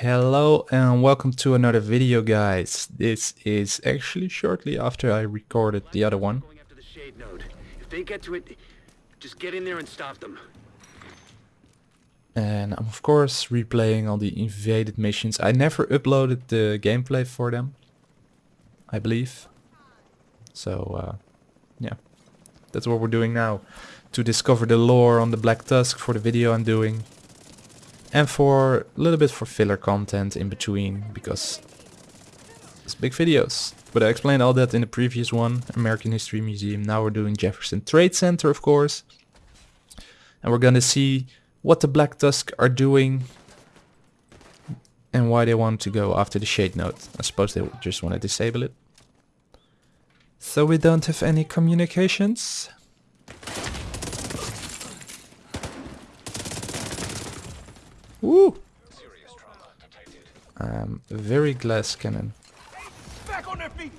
Hello and welcome to another video guys. This is actually shortly after I recorded the other one. Going after the shade node. If they get to it, just get in there and stop them. And I'm of course replaying all the invaded missions. I never uploaded the gameplay for them. I believe. So uh, yeah, that's what we're doing now. To discover the lore on the Black Tusk for the video I'm doing. And for a little bit for filler content in between because it's big videos. But I explained all that in the previous one, American History Museum. Now we're doing Jefferson Trade Center of course. And we're gonna see what the Black Tusk are doing and why they want to go after the Shade Node. I suppose they just want to disable it. So we don't have any communications. Woo! Um, very glass cannon. Back on their feet.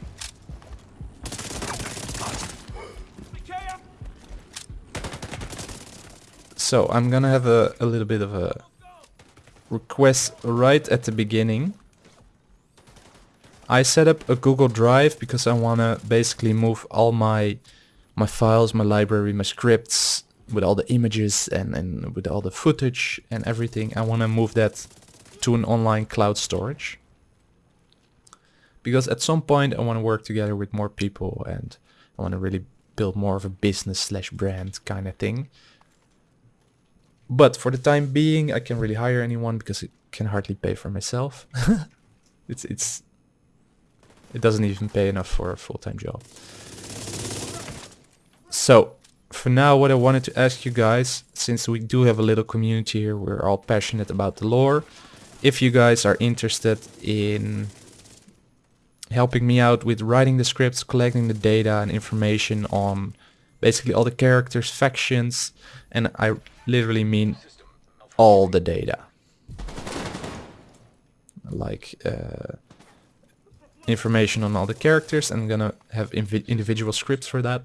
So I'm gonna have a, a little bit of a request right at the beginning. I set up a Google Drive because I wanna basically move all my my files, my library, my scripts with all the images and, and with all the footage and everything. I wanna move that to an online cloud storage. Because at some point I wanna work together with more people and I wanna really build more of a business slash brand kind of thing. But for the time being, I can't really hire anyone because it can hardly pay for myself. it's it's it doesn't even pay enough for a full-time job. So for now, what I wanted to ask you guys, since we do have a little community here, we're all passionate about the lore. If you guys are interested in helping me out with writing the scripts, collecting the data and information on basically all the characters, factions, and I literally mean all the data. Like uh, information on all the characters, I'm gonna have individual scripts for that.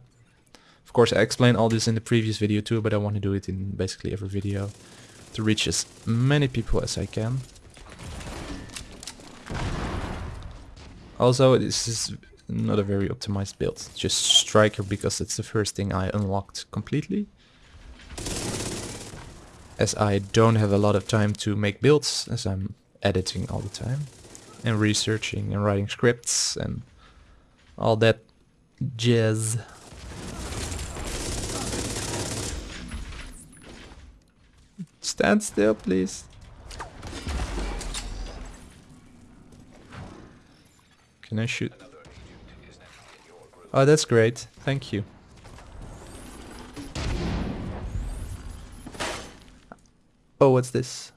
Of course, I explained all this in the previous video too, but I want to do it in basically every video to reach as many people as I can. Also, this is not a very optimized build. Just Striker because it's the first thing I unlocked completely. As I don't have a lot of time to make builds, as I'm editing all the time. And researching and writing scripts and all that jazz. Stand still, please. Can I shoot? Oh, that's great. Thank you. Oh, what's this?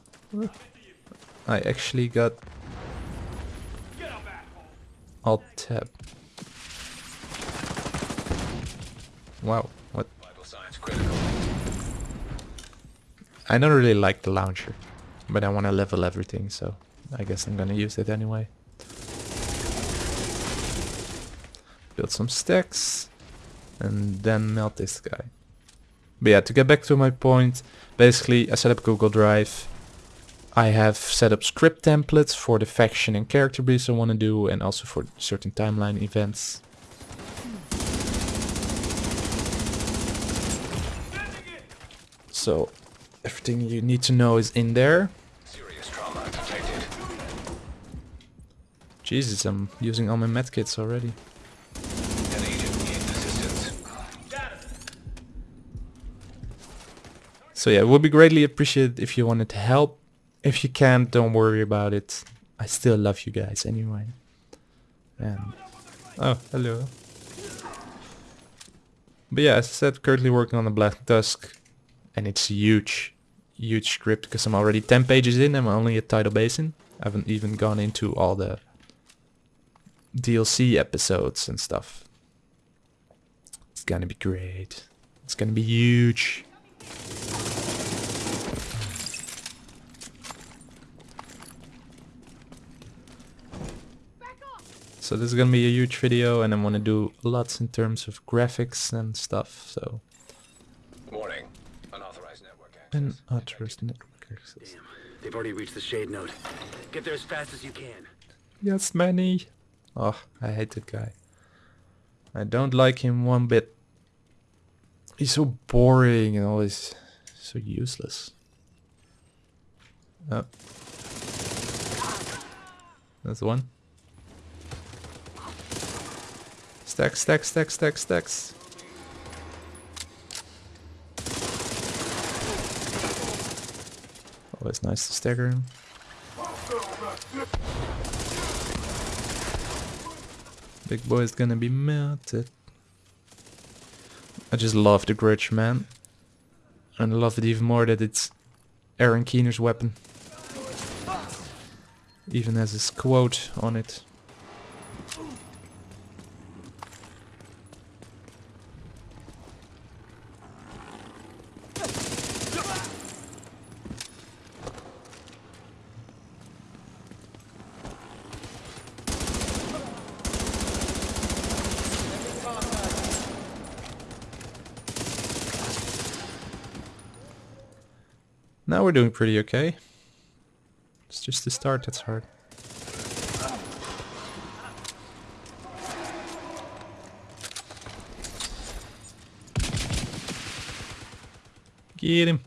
I actually got Alt tab. Wow, I don't really like the launcher, but I want to level everything, so I guess I'm gonna use it anyway. Build some stacks, and then melt this guy. But yeah, to get back to my point, basically I set up Google Drive. I have set up script templates for the faction and character briefs I want to do and also for certain timeline events. So everything you need to know is in there. Jesus, I'm using all my medkits already. So yeah, it would be greatly appreciated if you wanted to help. If you can't, don't worry about it. I still love you guys anyway. And oh, hello. But yeah, as I said, currently working on the Black Tusk, and it's huge, huge script because I'm already 10 pages in. I'm only at Tidal Basin. I haven't even gone into all the DLC episodes and stuff. It's gonna be great. It's gonna be huge. So this is gonna be a huge video and I'm gonna do lots in terms of graphics and stuff, so... Warning. Unauthorized network access. Access. They've already reached the shade node. Get there as fast as you can. Yes, Manny. Oh, I hate that guy. I don't like him one bit. He's so boring and always so useless. Oh. That's one. Stacks, stacks, stacks, stacks, stacks. Always nice to stagger him. Big boy is gonna be melted. I just love the grudge, man. And I love it even more that it's Aaron Keener's weapon. Even has his quote on it. We're doing pretty okay. It's just the start that's hard. Get him.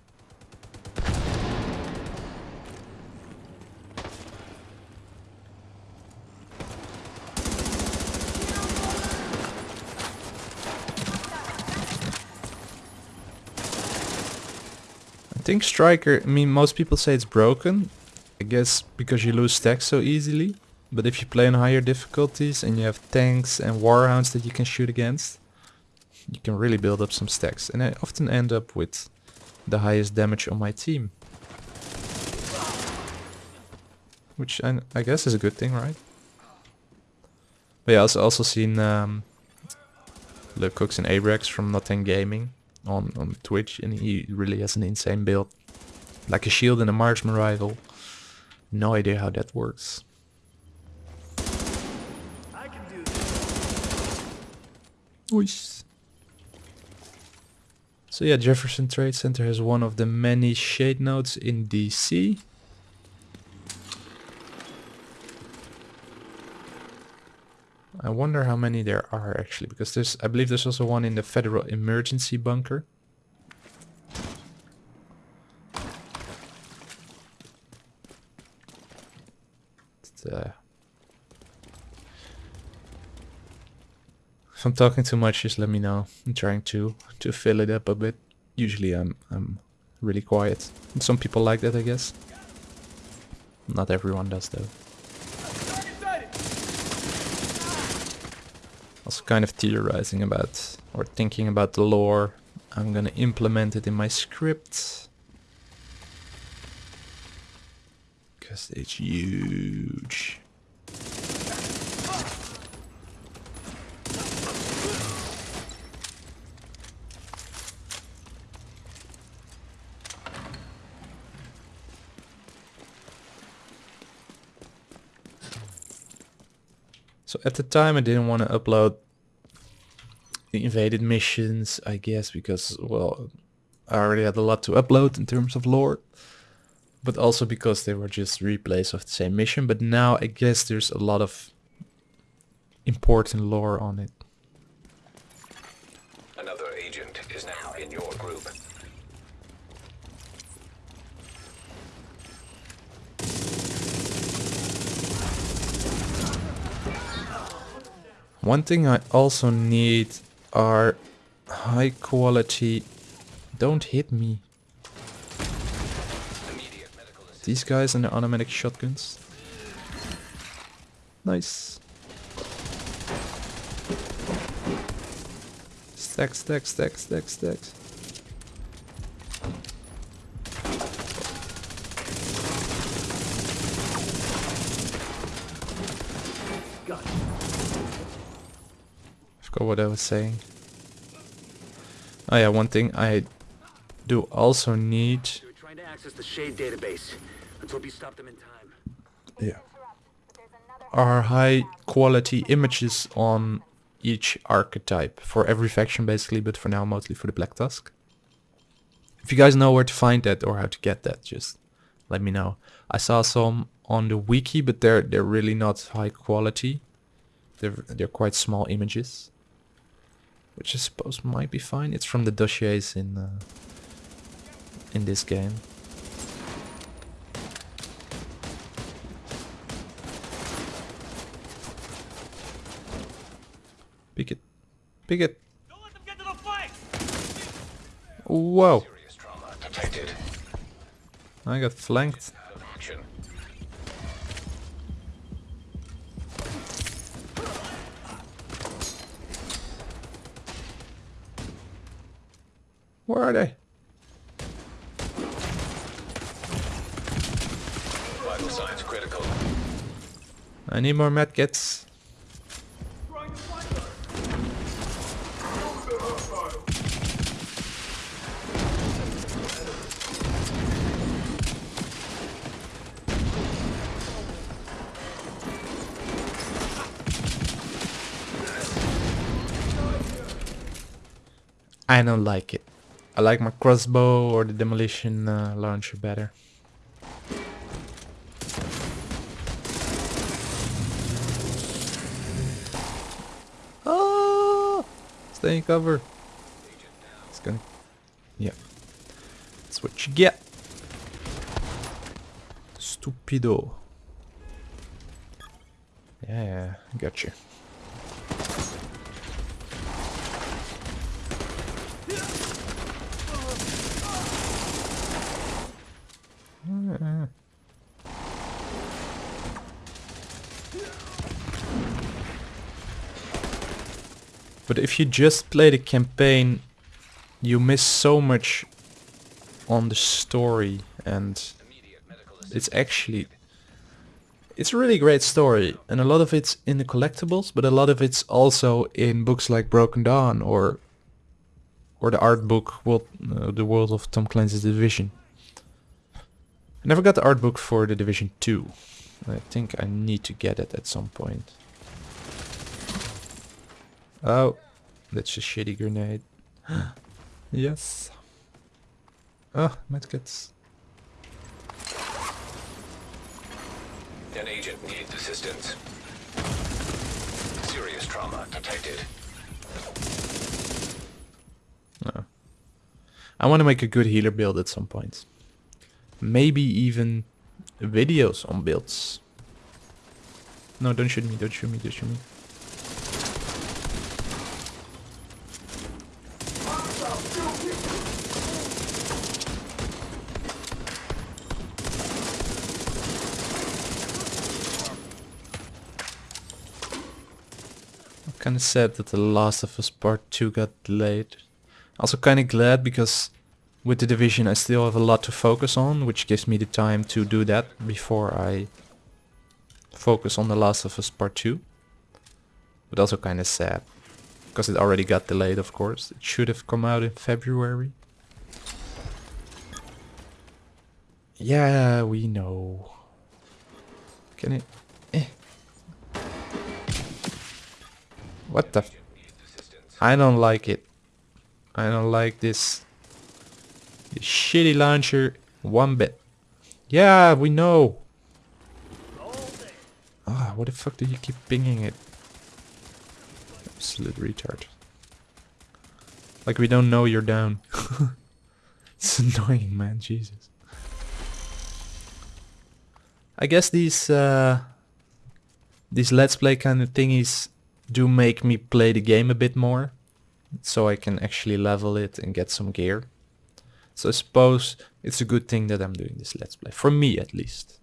Think Striker, I mean most people say it's broken. I guess because you lose stacks so easily. But if you play on higher difficulties and you have tanks and warhounds that you can shoot against, you can really build up some stacks. And I often end up with the highest damage on my team. Which I, I guess is a good thing, right? But yeah, I've also seen um, Cooks and Abrax from Nothing Gaming on, on Twitch and he really has an insane build. Like a shield and a marksman rifle. No idea how that works. I can do this. Ois. So yeah, Jefferson Trade Center has one of the many shade nodes in DC. I wonder how many there are actually, because there's, I believe there's also one in the Federal Emergency Bunker. Uh, if I'm talking too much, just let me know. I'm trying to to fill it up a bit. Usually I'm I'm really quiet. Some people like that, I guess. Not everyone does though. Also kind of theorizing about or thinking about the lore. I'm gonna implement it in my script. Because it's huge. So at the time I didn't want to upload the invaded missions, I guess, because, well, I already had a lot to upload in terms of lore. But also because they were just replays of the same mission. But now I guess there's a lot of important lore on it. Another agent is now in your group. One thing I also need are high quality... Don't hit me. These guys and the automatic shotguns. Nice. Stack, stack, stack, stack, stacks. Got it. Forgot what I was saying. Oh yeah, one thing I do also need. They were trying to access the shade database. Let's hope you stop them in time. Yeah. Are high quality images on each archetype for every faction basically, but for now mostly for the Black Tusk. If you guys know where to find that or how to get that, just let me know. I saw some on the wiki, but they're they're really not high quality. They're they're quite small images, which I suppose might be fine. It's from the dossiers in uh, in this game. Pick it, pick it. Don't let them get to the flank! Whoa! Serious trauma detected. I got flanked. Where are they? Vital signs critical. I need more medkits. I don't like it. I like my crossbow or the demolition uh, launcher better. Oh! Stay in cover. It's gonna. Yeah. That's what you get. Stupido. Yeah, yeah, got you. But if you just play the campaign, you miss so much on the story and it's actually it's a really great story. And a lot of it's in the collectibles but a lot of it's also in books like broken dawn or or the art book world, uh, the world of tom clancy's division. I never got the art book for the division 2 i think i need to get it at some point oh that's a shitty grenade yes oh medkits An agent needs assistance. Serious trauma detected. Ah. I want to make a good healer build at some point. Maybe even videos on builds. No, don't shoot me, don't shoot me, don't shoot me. I'm kind of sad that The Last of Us Part 2 got delayed. Also kind of glad because with the division I still have a lot to focus on, which gives me the time to do that before I focus on The Last of Us Part 2. But also kind of sad because it already got delayed of course. It should have come out in February. Yeah, we know. Can it... Eh. What the... I don't like it. I don't like this, this shitty launcher one bit. Yeah, we know. Ah, what the fuck do you keep pinging it? Absolute retard. Like we don't know you're down. it's annoying, man. Jesus. I guess these uh, these let's play kind of thingies do make me play the game a bit more so I can actually level it and get some gear. So I suppose it's a good thing that I'm doing this let's play, for me at least.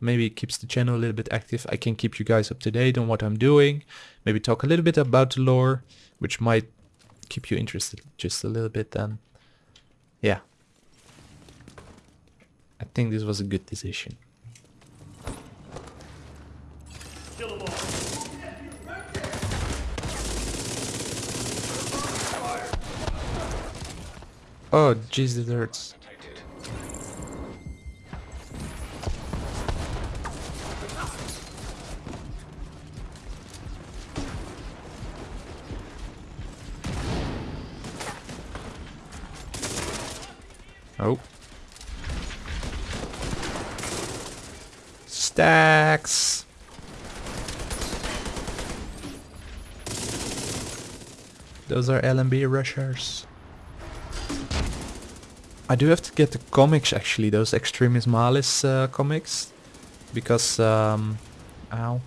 Maybe it keeps the channel a little bit active, I can keep you guys up to date on what I'm doing, maybe talk a little bit about the lore, which might keep you interested just a little bit then. Yeah. I think this was a good decision. Oh, jeez, it hurts. Oh. Stacks. Those are LMB rushers. I do have to get the comics actually, those Extremis Malis uh, comics. Because, um... Ow.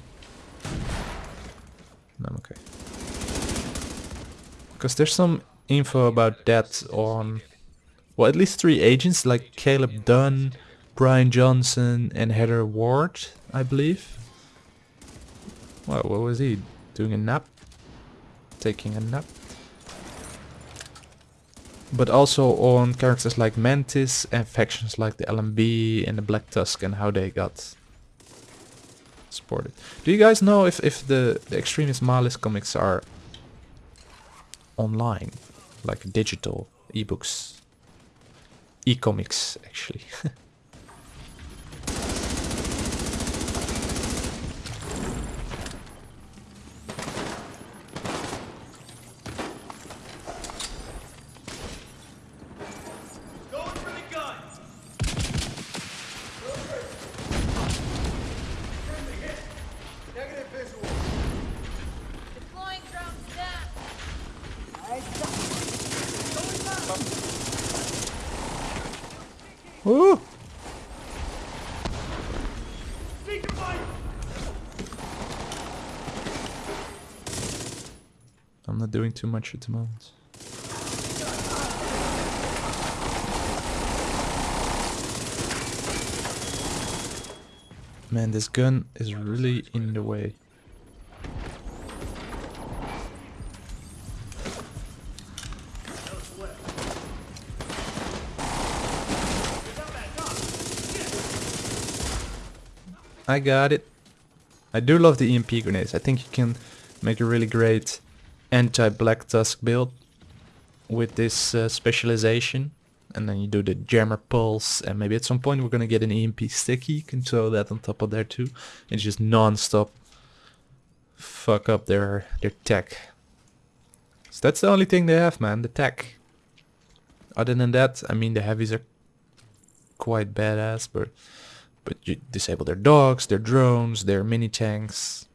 No, I'm okay. Because there's some info about that on... Well, at least three agents, like Caleb Dunn, Brian Johnson and Heather Ward, I believe. Well, what was he? Doing a nap? Taking a nap? But also on characters like Mantis and factions like the LMB and the Black Tusk and how they got supported. Do you guys know if, if the, the Extremis Malis comics are online? Like digital ebooks? E-comics actually. I'm not doing too much at the moment. Man, this gun is really in the way. I got it. I do love the EMP grenades. I think you can make a really great anti-Black Tusk build with this uh, specialization. And then you do the jammer pulse and maybe at some point we're gonna get an EMP sticky. You can throw that on top of there too. And just non-stop fuck up their their tech. So that's the only thing they have man, the tech. Other than that, I mean the heavies are quite badass, but but you disable their dogs, their drones, their mini tanks,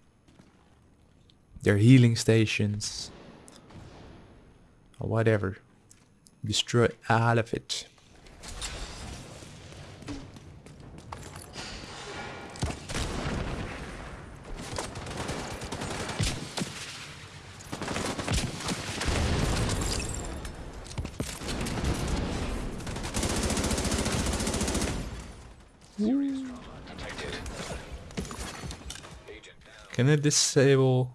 their healing stations, or whatever. Destroy all of it. Serious trauma detected. Agent down. Can I disable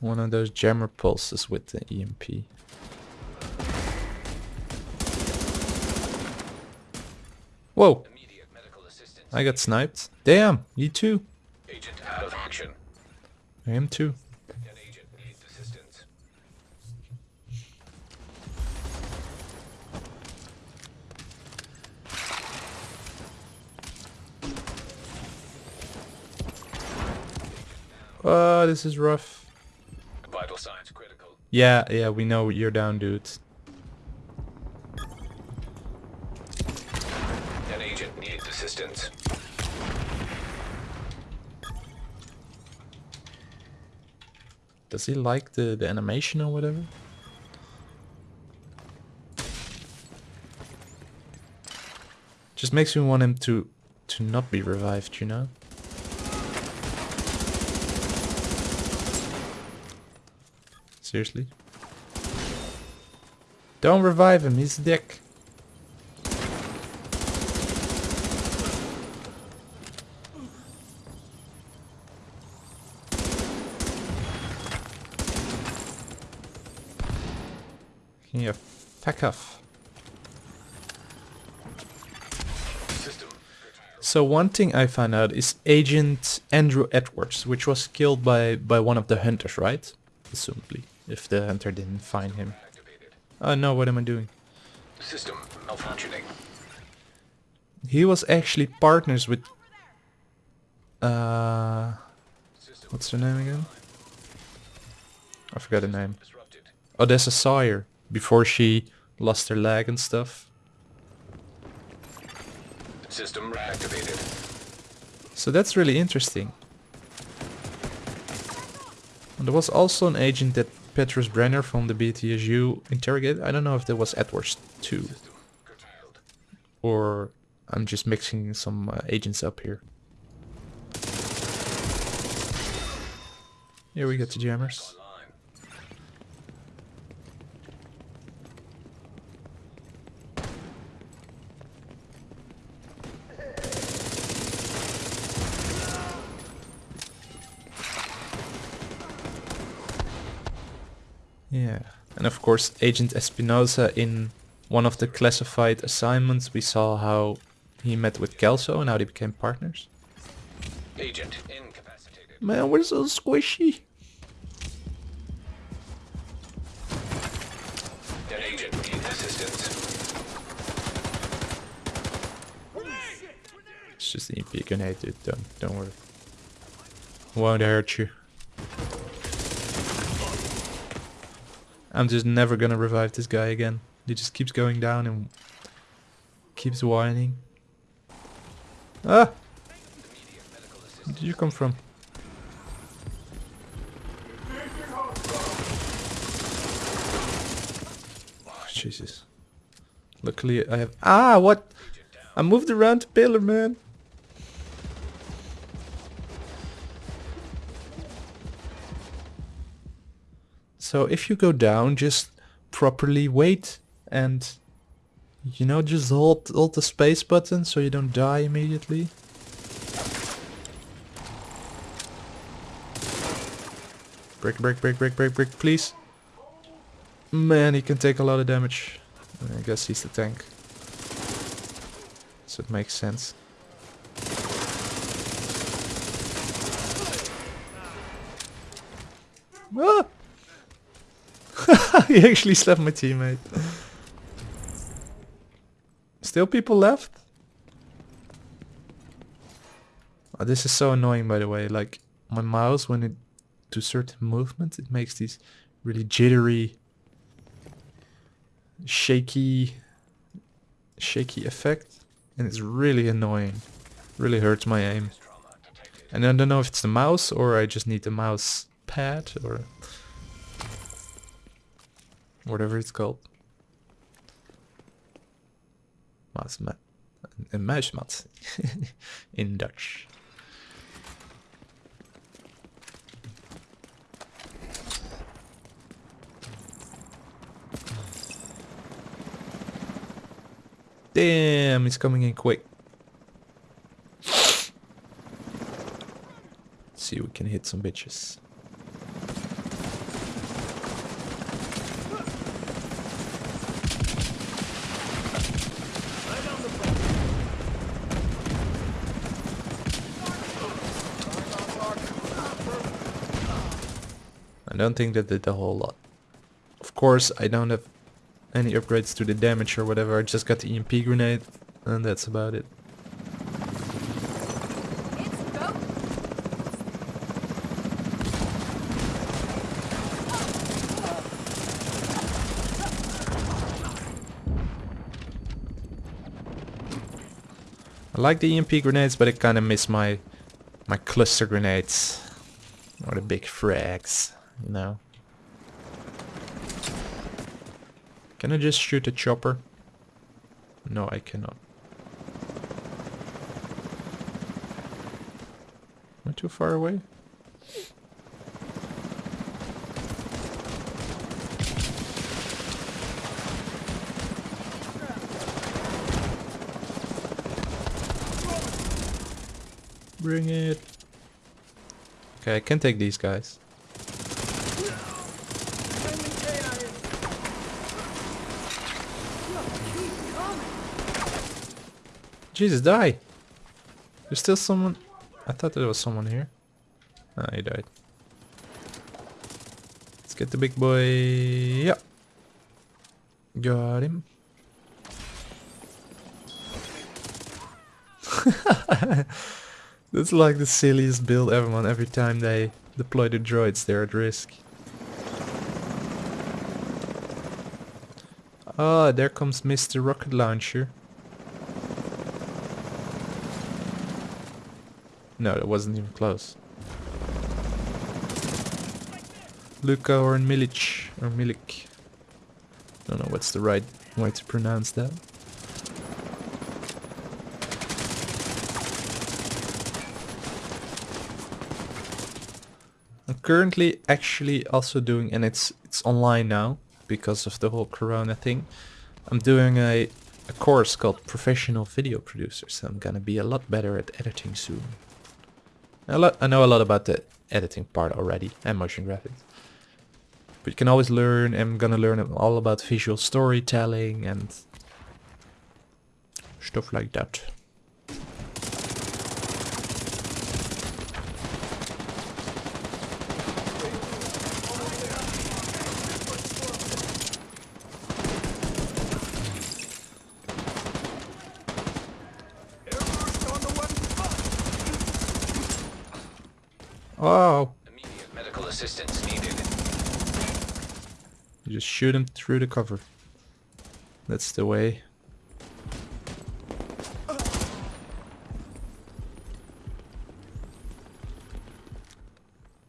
one of those jammer pulses with the EMP? Whoa! Immediate medical assistance. I got sniped. Damn, you too. Agent out of action. I am too. An agent needs assistance. Oh, this is rough. Vital signs critical. Yeah, yeah, we know you're down, dudes. An agent needs assistance. Does he like the, the animation or whatever? Just makes me want him to to not be revived, you know? Seriously? Don't revive him, he's a dick. Can you off? So one thing I found out is Agent Andrew Edwards, which was killed by, by one of the hunters, right? Assumably, if the hunter didn't find him. Oh no, what am I doing? System malfunctioning. He was actually partners with... Uh, what's her name again? I forgot her name. Odessa Sawyer, before she lost her leg and stuff. System reactivated. So that's really interesting. And there was also an agent that Petrus Brenner from the BTSU interrogate. I don't know if that was Edwards too. Or I'm just mixing some uh, agents up here. Here we get the jammers. Online. Yeah. And of course, Agent Espinosa in one of the classified assignments, we saw how he met with Kelso and how they became partners. Agent incapacitated. Man, we're so squishy. An agent needs assistance. It's just an EP grenade, dude. Don't, don't worry. Won't hurt you. I'm just never gonna revive this guy again. He just keeps going down and keeps whining. Ah! Where did you come from? Oh, Jesus. Luckily I have... Ah, what? I moved around the pillar, man. So if you go down, just properly wait and you know just hold hold the space button so you don't die immediately. Break, break, break, break, break, break, please. Man, he can take a lot of damage. I guess he's the tank. So it makes sense. Ah! he actually slapped my teammate. Still people left? Oh, this is so annoying by the way. Like my mouse when it do certain movements it makes these really jittery shaky shaky effect and it's really annoying. Really hurts my aim. And I don't know if it's the mouse or I just need the mouse pad or whatever it's called. Muismat. In Dutch. Damn, he's coming in quick. Let's see we can hit some bitches. Don't think that did a whole lot. Of course, I don't have any upgrades to the damage or whatever. I just got the EMP grenade, and that's about it. I like the EMP grenades, but I kind of miss my my cluster grenades or the big frags, you know. Can I just shoot a chopper? No, I cannot. Am I too far away? Bring it. Okay, I can take these guys. Jesus, die! There's still someone... I thought there was someone here. Ah, he died. Let's get the big boy. Yep. Got him. That's like the silliest build ever, man. Every time they deploy the droids, they're at risk. Ah, there comes Mr. Rocket Launcher. No, that wasn't even close. Luka or Milic or Milik. Don't know what's the right way to pronounce that. I'm currently actually also doing, and it's it's online now because of the whole Corona thing. I'm doing a a course called Professional Video Producer, so I'm gonna be a lot better at editing soon. Lot, I know a lot about the editing part already and motion graphics. But you can always learn. I'm gonna learn all about visual storytelling and stuff like that. Assistance needed. you just shoot him through the cover. That's the way.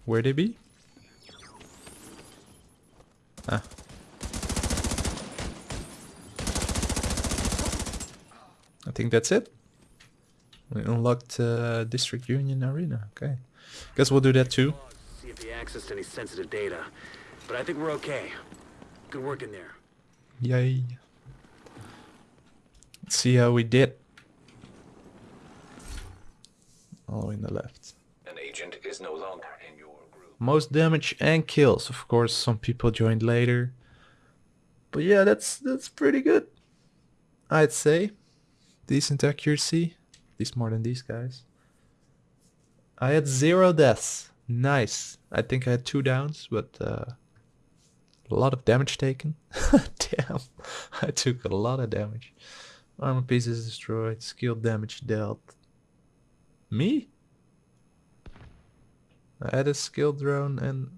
Where they be? Ah. I think that's it. We unlocked uh, District Union Arena. Okay. Guess we'll do that too. See if he accessed any sensitive data. But I think we're okay. Good work in there. Yay. Let's see how we did. All in the left. An agent is no longer in your group. Most damage and kills. Of course, some people joined later. But yeah, that's that's pretty good. I'd say. Decent accuracy. At least more than these guys. I had zero deaths. Nice. I think I had two downs, but uh, a lot of damage taken. Damn. I took a lot of damage. Armor pieces destroyed. Skill damage dealt. Me? I had a skill drone and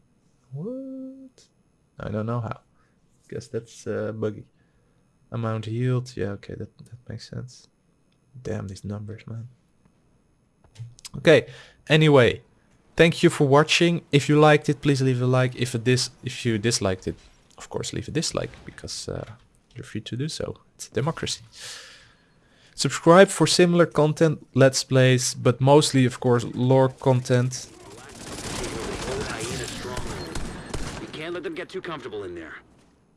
what? I don't know how. Guess that's uh, buggy. Amount healed. Yeah, okay, that that makes sense. Damn these numbers, man. Okay. Anyway, thank you for watching. If you liked it, please leave a like. If it dis if you disliked it, of course, leave a dislike because uh, you're free to do so. It's democracy. Subscribe for similar content, let's plays, but mostly, of course, lore content. Taking over the old hyena stronghold. We can't let them get too comfortable in there.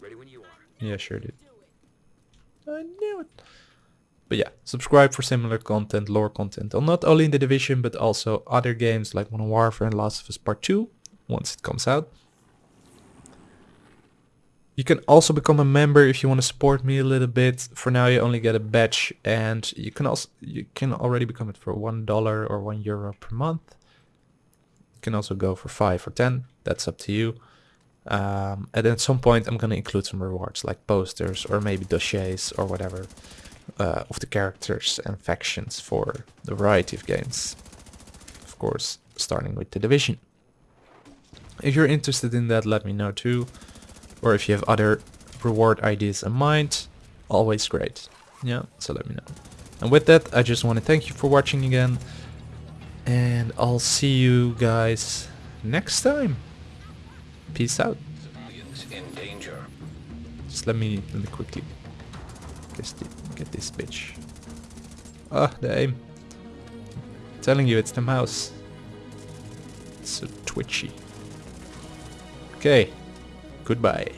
Ready when you are. Yeah, sure, dude. I knew it. But yeah, subscribe for similar content, lore content, on not only in the Division, but also other games like Modern Warfare and Last of Us Part 2, once it comes out. You can also become a member if you want to support me a little bit. For now, you only get a badge, and you can also you can already become it for one dollar or one euro per month. You can also go for five or ten. That's up to you. Um, and at some point, I'm gonna include some rewards like posters or maybe dossiers or whatever uh, of the characters and factions for the variety of games. Of course, starting with the division. If you're interested in that, let me know too. Or if you have other reward ideas in mind, always great. Yeah, so let me know. And with that, I just want to thank you for watching again. And I'll see you guys next time. Peace out. In danger. Just let me let me quickly this, get this bitch. Ah, the aim. telling you, it's the mouse. It's so twitchy. Okay. Goodbye.